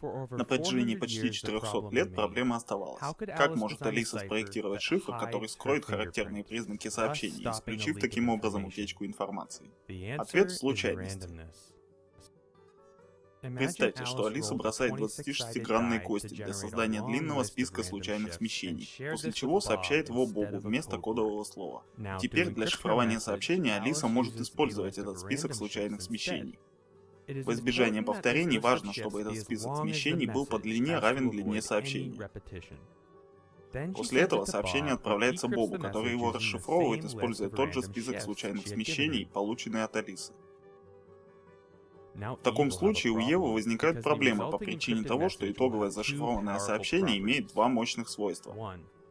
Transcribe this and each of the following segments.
На протяжении почти 400 лет проблема оставалась. Как может Алиса спроектировать шифр, который скроет характерные признаки сообщений, исключив таким образом утечку информации? Ответ в случайности. Представьте, что Алиса бросает 26-гранные кости для создания длинного списка случайных смещений, после чего сообщает его Богу вместо кодового слова. Теперь для шифрования сообщения Алиса может использовать этот список случайных смещений. В избежание повторений важно, чтобы этот список смещений был по длине равен длине сообщения. После этого сообщение отправляется Богу, который его расшифровывает, используя тот же список случайных смещений, полученный от Алисы. В таком случае у Евы возникают проблемы по причине того, что итоговое зашифрованное сообщение имеет два мощных свойства.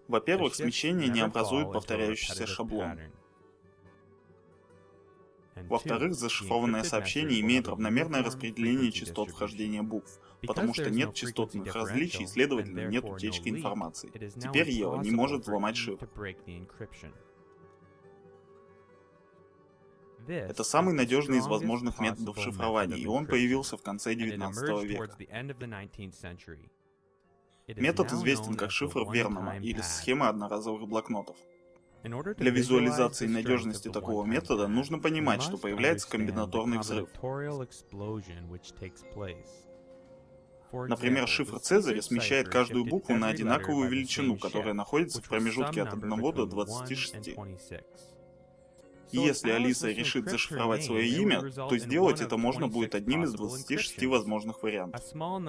Во-первых, смещение не образует повторяющийся шаблон. Во-вторых, зашифрованное сообщение имеет равномерное распределение частот вхождения букв, потому что нет частотных различий, следовательно, нет утечки информации. Теперь Ева не может взломать шифр. Это самый надежный из возможных методов шифрования, и он появился в конце 19 века. Метод известен как шифр Вернона или схема одноразовых блокнотов. Для визуализации надежности такого метода нужно понимать, что появляется комбинаторный взрыв. Например, шифр Цезаря смещает каждую букву на одинаковую величину, которая находится в промежутке от 1 до 26. И если Алиса решит зашифровать свое имя, то сделать это можно будет одним из 26 возможных вариантов.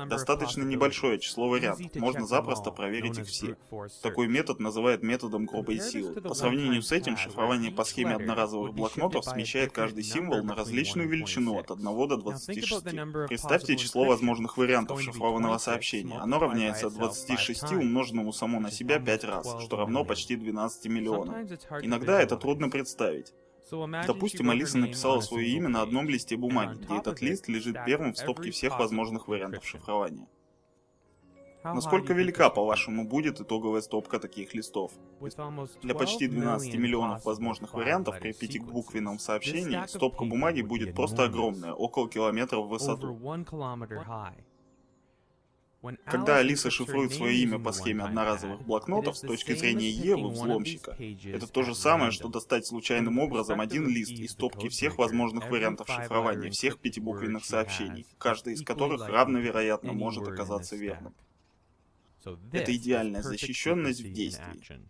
Достаточно небольшое число вариантов, можно запросто проверить их все. Такой метод называют методом грубой силы. По сравнению с этим, шифрование по схеме одноразовых блокнотов смещает каждый символ на различную величину от 1 до 26. Представьте число возможных вариантов шифрованного сообщения. Оно равняется 26 умноженному само на себя 5 раз, что равно почти 12 миллионам. Иногда это трудно представить. Допустим, Алиса написала свое имя на одном листе бумаги, где этот лист лежит первым в стопке всех возможных вариантов шифрования. Насколько велика, по-вашему, будет итоговая стопка таких листов? Для почти 12 миллионов возможных вариантов при пятибуквенном сообщении стопка бумаги будет просто огромная, около километра в высоту. Когда Алиса шифрует свое имя по схеме одноразовых блокнотов, с точки зрения Евы, взломщика, это то же самое, что достать случайным образом один лист из стопки всех возможных вариантов шифрования всех пятибуквенных сообщений, каждый из которых равновероятно может оказаться верным. Это идеальная защищенность в действии.